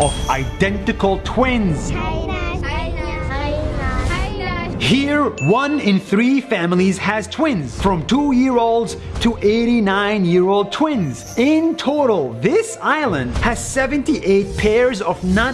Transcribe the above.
of identical twins. Here, one in three families has twins, from 2-year-olds to 89-year-old twins. In total, this island has 78 pairs of non